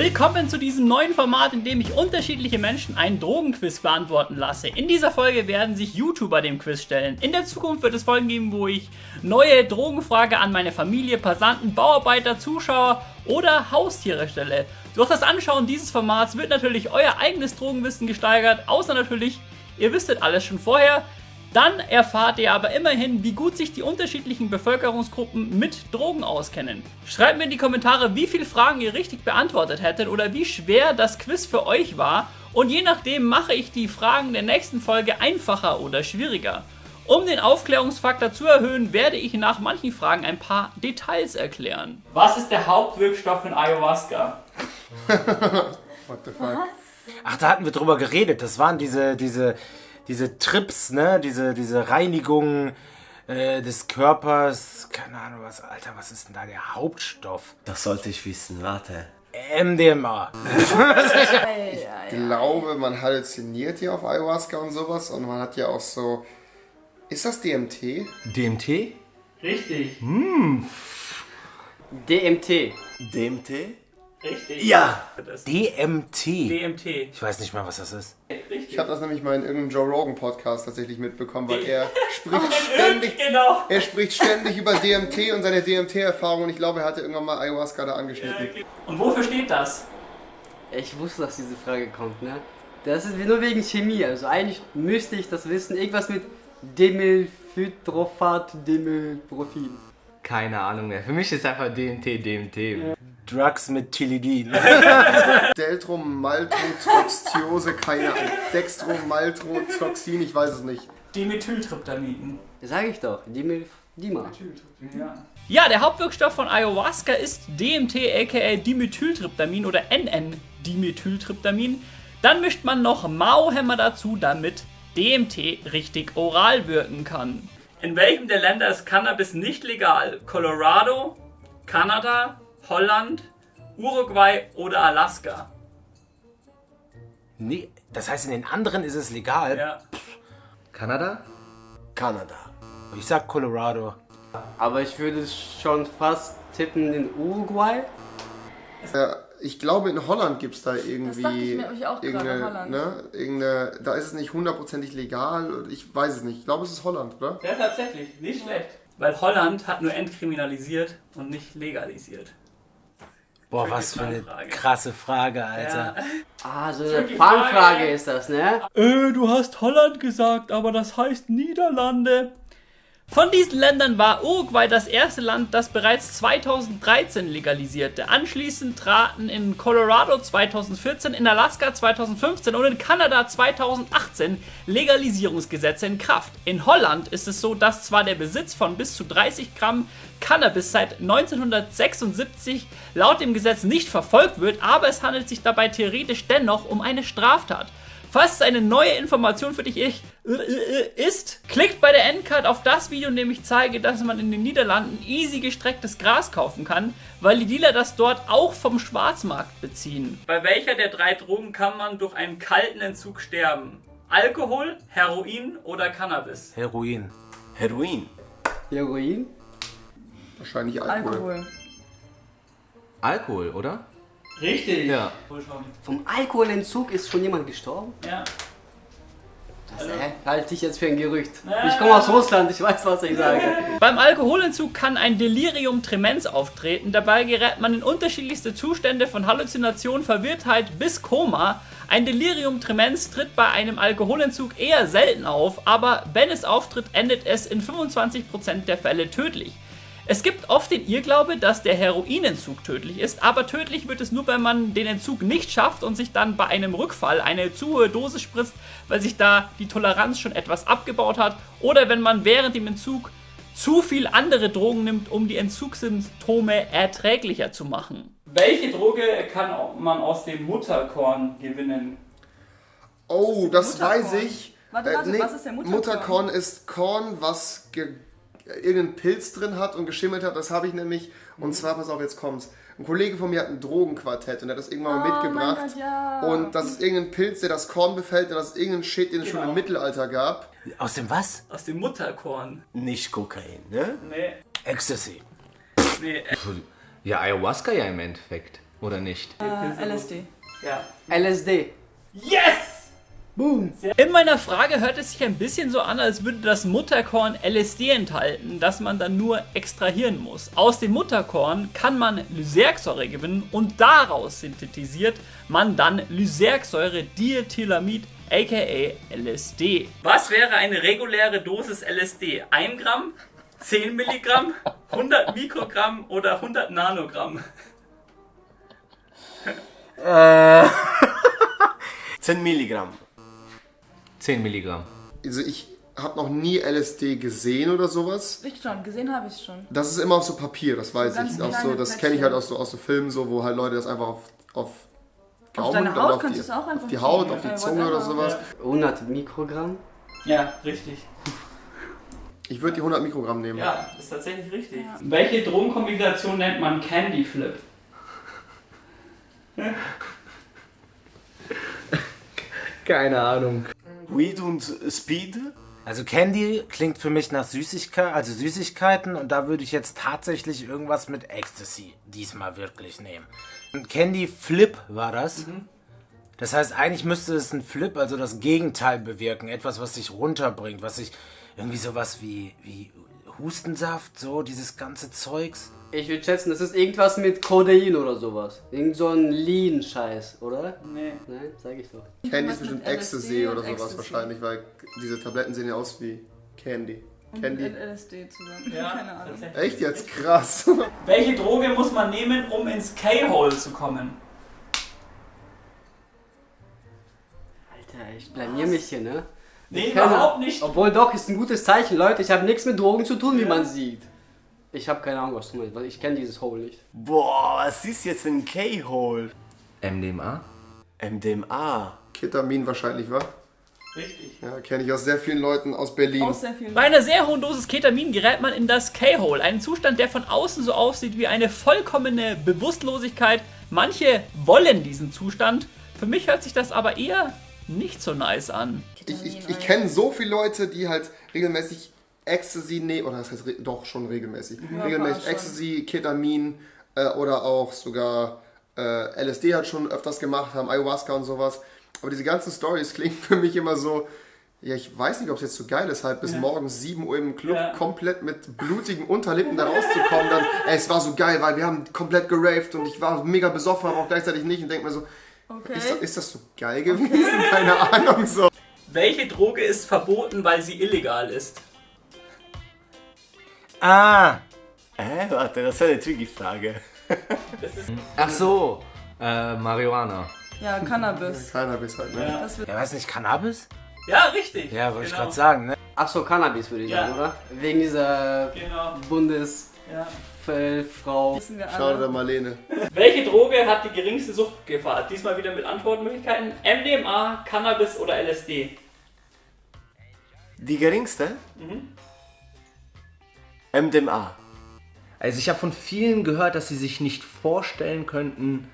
Willkommen zu diesem neuen Format, in dem ich unterschiedliche Menschen einen Drogenquiz beantworten lasse. In dieser Folge werden sich YouTuber dem Quiz stellen. In der Zukunft wird es Folgen geben, wo ich neue Drogenfrage an meine Familie, Passanten, Bauarbeiter, Zuschauer oder Haustiere stelle. Durch das Anschauen dieses Formats wird natürlich euer eigenes Drogenwissen gesteigert, außer natürlich, ihr wisstet alles schon vorher. Dann erfahrt ihr aber immerhin, wie gut sich die unterschiedlichen Bevölkerungsgruppen mit Drogen auskennen. Schreibt mir in die Kommentare, wie viele Fragen ihr richtig beantwortet hättet oder wie schwer das Quiz für euch war und je nachdem mache ich die Fragen der nächsten Folge einfacher oder schwieriger. Um den Aufklärungsfaktor zu erhöhen, werde ich nach manchen Fragen ein paar Details erklären. Was ist der Hauptwirkstoff in Ayahuasca? What the fuck? Ach, da hatten wir drüber geredet. Das waren diese, diese, diese Trips, ne? Diese, diese Reinigung äh, des Körpers. Keine Ahnung was. Alter, was ist denn da der Hauptstoff? Das sollte ich wissen, warte. MDMA. Ich glaube, man halluziniert hier auf Ayahuasca und sowas und man hat ja auch so. Ist das DMT? DMT? Richtig, DMT. DMT? Richtig. Ja! DMT. DMT. Ich weiß nicht mal, was das ist. Richtig. Ich habe das nämlich mal in irgendeinem Joe Rogan Podcast tatsächlich mitbekommen, weil er spricht ständig. Genau. Er spricht ständig über DMT und seine DMT-Erfahrung und ich glaube, er hatte irgendwann mal Ayahuasca da angeschnitten. Und wofür steht das? Ich wusste, dass diese Frage kommt, ne? Das ist nur wegen Chemie. Also eigentlich müsste ich das wissen. Irgendwas mit Demylphytrophat, Demylprofil. Keine Ahnung mehr. Für mich ist einfach DMT, DMT. Drugs mit Tilidin. Deltromaltotroxtiose, keine Ahnung. Dextromaltotoxin, ich weiß es nicht. Dimethyltryptamin. Sage ich doch. Dimy... Dima. Ja, der Hauptwirkstoff von Ayahuasca ist DMT aka Dimethyltryptamin oder NN-Dimethyltryptamin. Dann mischt man noch Mauhämmer dazu, damit DMT richtig oral wirken kann. In welchem der Länder ist Cannabis nicht legal? Colorado, Kanada, Holland, Uruguay oder Alaska? nee, das heißt, in den anderen ist es legal. Ja. Kanada? Kanada. Ich sag Colorado. Aber ich würde schon fast tippen in Uruguay. Ja, ich glaube, in Holland gibt es da irgendwie. dachte ich mir nämlich auch gerade, irgendeine, Holland. Ne, irgendeine, da ist es nicht hundertprozentig legal. und Ich weiß es nicht. Ich glaube, es ist Holland, oder? Ja, tatsächlich, nicht schlecht. Weil Holland hat nur entkriminalisiert und nicht legalisiert. Boah, was für eine Frage. krasse Frage, Alter. Ah, so eine Fangfrage ist das, ne? Äh, du hast Holland gesagt, aber das heißt Niederlande. Von diesen Ländern war Uruguay das erste Land, das bereits 2013 legalisierte. Anschließend traten in Colorado 2014, in Alaska 2015 und in Kanada 2018 Legalisierungsgesetze in Kraft. In Holland ist es so, dass zwar der Besitz von bis zu 30 Gramm Cannabis seit 1976 laut dem Gesetz nicht verfolgt wird, aber es handelt sich dabei theoretisch dennoch um eine Straftat. Falls es eine neue Information für dich ich- ist, klickt bei der Endcard auf das Video, in dem ich zeige, dass man in den Niederlanden easy gestrecktes Gras kaufen kann, weil die Dealer das dort auch vom Schwarzmarkt beziehen. Bei welcher der drei Drogen kann man durch einen kalten Entzug sterben? Alkohol, Heroin oder Cannabis? Heroin. Heroin. Heroin? Wahrscheinlich Alkohol. Alkohol. Alkohol, oder? Richtig. Ja. Vom Alkoholentzug ist schon jemand gestorben? Ja. Das äh, halte ich jetzt für ein Gerücht. Ich komme aus Russland, ich weiß, was ich sage. Beim Alkoholentzug kann ein Delirium tremens auftreten. Dabei gerät man in unterschiedlichste Zustände von Halluzination, Verwirrtheit bis Koma. Ein Delirium tremens tritt bei einem Alkoholentzug eher selten auf, aber wenn es auftritt, endet es in 25% der Fälle tödlich. Es gibt oft den Irrglaube, dass der Heroinentzug tödlich ist, aber tödlich wird es nur, wenn man den Entzug nicht schafft und sich dann bei einem Rückfall eine zu hohe Dosis spritzt, weil sich da die Toleranz schon etwas abgebaut hat, oder wenn man während dem Entzug zu viel andere Drogen nimmt, um die Entzugssymptome erträglicher zu machen. Welche Droge kann man aus dem Mutterkorn gewinnen? Oh, das Mutterkorn? weiß ich. Äh, Warte, warte, was ist der Mutterkorn? Mutterkorn ist Korn, was ge irgendeinen Pilz drin hat und geschimmelt hat. Das habe ich nämlich. Mhm. Und zwar, pass auf, jetzt kommt's. Ein Kollege von mir hat ein Drogenquartett und er hat das irgendwann mal Oh mitgebracht. Gott, ja. Und das ist irgendein Pilz, der das Korn befällt und das ist irgendein Shit, den es schon Genau. im Mittelalter gab. Aus dem was? Aus dem Mutterkorn. Nicht Kokain, ne? Nee, Ecstasy. nee. Ja, Ayahuasca ja im Endeffekt. Oder nicht? Äh, LSD. Ja. LSD. Yes! Boom. In meiner Frage hört es sich ein bisschen so an, als würde das Mutterkorn LSD enthalten, das man dann nur extrahieren muss. Aus dem Mutterkorn kann man Lysergsäure gewinnen und daraus synthetisiert man dann Lysergsäure Diethylamid aka LSD. Was wäre eine reguläre Dosis LSD? 1 Gramm, 10 Milligramm, 100 Mikrogramm oder 100 Nanogramm? Äh, 10 Milligramm. 10 Milligramm. Also ich habe noch nie LSD gesehen oder sowas. Ich schon, gesehen habe ich es schon. Das ist immer auf so Papier, das weiß ich. Auf so, das kenne ich halt aus so, aus so Filmen, so, wo halt Leute das einfach auf, auf Gaumen deine Haut auf kannst die, du es auch einfach auf die Haut, ja. auf die Äh, Zunge oder sowas. 100 Mikrogramm. Ja, richtig. Ich würde die 100 Mikrogramm nehmen. Ja, ist tatsächlich richtig. Welche Drogenkombination nennt man Candy Flip? Keine Ahnung. Weed und Speed. also Candy klingt für mich nach Süßigkeit, also Süßigkeiten und da würde ich jetzt tatsächlich irgendwas mit Ecstasy diesmal wirklich nehmen. Und Candy Flip war das. Das heißt, eigentlich müsste es ein Flip, also das Gegenteil bewirken. Etwas, was sich runterbringt, was sich irgendwie sowas wie, wie Hustensaft, so dieses ganze Zeugs. Ich würde schätzen, das ist irgendwas mit Codein oder sowas. Irgend so ein Lean-Scheiß, oder? Nee. Nein, sag ich doch. Candy ist bestimmt Ecstasy oder und sowas Ecstasy. wahrscheinlich, weil diese Tabletten sehen ja aus wie Candy. Und Candy. mit LSD zusammen. Ja, Keine Ahnung. Echt jetzt? Krass. Welche Droge muss man nehmen, um ins K-Hole zu kommen? Alter, ich blamier mich hier, ne? Nee, Keine- überhaupt nicht. Obwohl doch, ist ein gutes Zeichen, Leute. Ich habe nichts mit Drogen zu tun, wie man sieht. Ich habe keine Ahnung, was du meinst, weil ich kenne dieses Hole nicht. Boah, was ist jetzt ein K-Hole? MDMA? MDMA. Ketamin wahrscheinlich, wa? Richtig. Ja, kenne ich aus sehr vielen Leuten aus Berlin. Aus sehr vielen Bei einer sehr hohen Dosis Ketamin gerät man in das K-Hole, einen Zustand, der von außen so aussieht wie eine vollkommene Bewusstlosigkeit. Manche wollen diesen Zustand. Für mich hört sich das aber eher nicht so nice an. Ich, ich, ich kenne so viele Leute, die halt regelmäßig Ecstasy nehmen, oder das heißt doch schon regelmäßig, regelmäßig schon. Ecstasy, Ketamin äh, oder auch sogar äh, LSD hat schon öfters gemacht haben, Ayahuasca und sowas. Aber diese ganzen Stories klingen für mich immer so, ja, ich weiß nicht, ob es jetzt so geil ist, halt bis morgens 7 Uhr im Club Ja. komplett mit blutigen Unterlippen da rauszukommen. Dann, ey, es war so geil, weil wir haben komplett geraved und ich war mega besoffen, aber auch gleichzeitig nicht und denke mir so, Okay. ist, ist das so geil gewesen? Keine Ahnung, so. Welche Droge ist verboten, weil sie illegal ist? Ah, Hä? Warte, das ist eine tricky Frage. Ach so, äh, Marihuana. Ja, Cannabis. Cannabis halt, ne? Das wird ja, weiß nicht, Cannabis? Ja, richtig. Ja, wollte ich Genau. gerade sagen, ne? Ach so, Cannabis würde ich Ja. sagen, oder? Wegen dieser Genau. Bundesfrau. Wir Schau dir alle. Marlene. Welche Droge hat die geringste Suchtgefahr? Diesmal wieder mit Antwortmöglichkeiten. MDMA, Cannabis oder LSD? Die geringste? MDMA. Also ich habe von vielen gehört, dass sie sich nicht vorstellen könnten,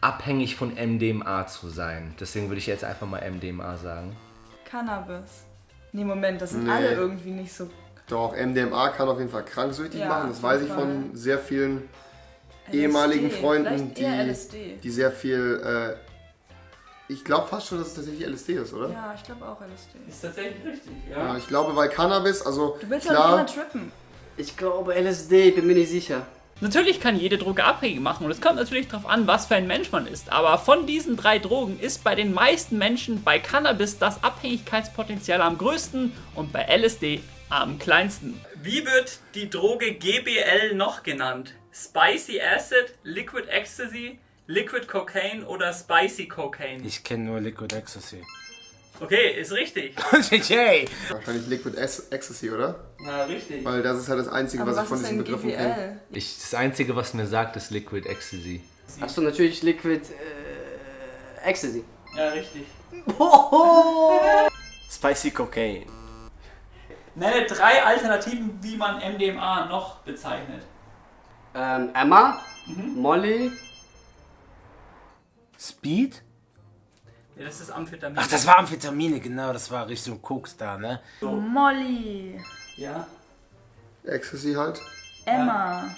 abhängig von MDMA zu sein. Deswegen würde ich jetzt einfach mal MDMA sagen. Cannabis. Nee, Moment, das sind Nee. alle irgendwie nicht so. Doch, MDMA kann auf jeden Fall kranksüchtig Ja, machen. Das weiß ich von sehr vielen LSD. ehemaligen Freunden, die, LSD. die sehr viel. Äh, ich glaube fast schon, dass es tatsächlich LSD ist, oder? Ja, ich glaube auch LSD. Ist tatsächlich richtig, Ja, ja. ich glaube, weil Cannabis, also Du willst ja nicht klar, immer trippen. Ich glaube LSD, bin mir nicht sicher. Natürlich kann jede Droge abhängig machen und es kommt natürlich darauf an, was für ein Mensch man ist. Aber von diesen drei Drogen ist bei den meisten Menschen bei Cannabis das Abhängigkeitspotenzial am größten und bei LSD am kleinsten. Wie wird die Droge GBL noch genannt? Spicy Acid, Liquid Ecstasy, Liquid Cocaine oder Spicy Cocaine? Ich kenne nur Liquid Ecstasy. Okay, ist richtig. Yay! wahrscheinlich Liquid Ec- Ecstasy, oder? Na, richtig. Weil das ist halt das Einzige, Aber was ich von diesen Begriffen kenne. GBL? Ich, das Einzige, was mir sagt, ist Liquid Ecstasy. Achso, natürlich Liquid äh, Ecstasy. Ja, richtig. Spicy Cocaine. Nenne drei Alternativen, wie man MDMA noch bezeichnet. Ähm, Emma, Mhm. Molly, Speed? Ja, das ist Amphetamin. Ach, das war Amphetamine, genau, das war Richtung Koks da, ne? Molly. Ja. Ecstasy halt. Emma.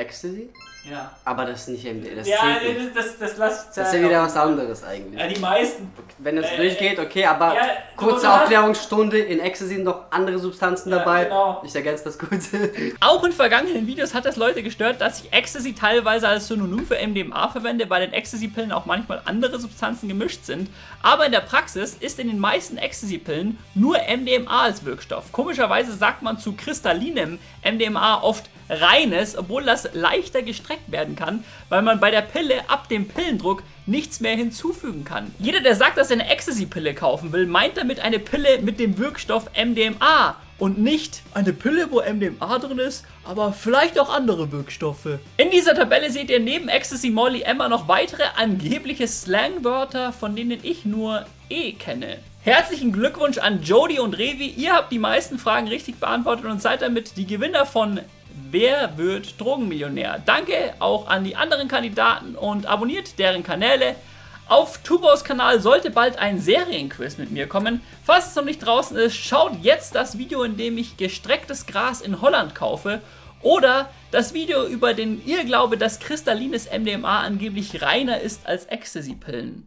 Ecstasy? Ja. Aber das ist nicht MD, das Ja, zählt nicht. das, das, das lass ich Das ist ja wieder was anderes eigentlich. Ja, die meisten. Wenn das Äh, durchgeht, okay, aber ja, kurze Aufklärungsstunde, in Ecstasy sind noch andere Substanzen Ja, dabei. genau. Ich ergänze das kurz. Auch in vergangenen Videos hat das Leute gestört, dass ich Ecstasy teilweise als Synonym für MDMA verwende, weil in Ecstasy-Pillen auch manchmal andere Substanzen gemischt sind. Aber in der Praxis ist in den meisten Ecstasy-Pillen nur MDMA als Wirkstoff. Komischerweise sagt man zu kristallinem MDMA oft reines, obwohl das leichter gestreckt werden kann, weil man bei der Pille ab dem Pillendruck nichts mehr hinzufügen kann. Jeder, der sagt, dass er eine Ecstasy-Pille kaufen will, meint damit eine Pille mit dem Wirkstoff MDMA und nicht eine Pille, wo MDMA drin ist, aber vielleicht auch andere Wirkstoffe. In dieser Tabelle seht ihr neben Ecstasy, Molly, Emma noch weitere angebliche Slangwörter, von denen ich nur E kenne. Herzlichen Glückwunsch an Jody und Revi. Ihr habt die meisten Fragen richtig beantwortet und seid damit die Gewinner von Wer wird Drogenmillionär? Danke auch an die anderen Kandidaten und abonniert deren Kanäle. Auf Tubos Kanal sollte bald ein Serienquiz mit mir kommen. Falls es noch nicht draußen ist, schaut jetzt das Video, in dem ich gestrecktes Gras in Holland kaufe. Oder das Video über den Irrglaube, dass kristallines MDMA angeblich reiner ist als Ecstasy-Pillen.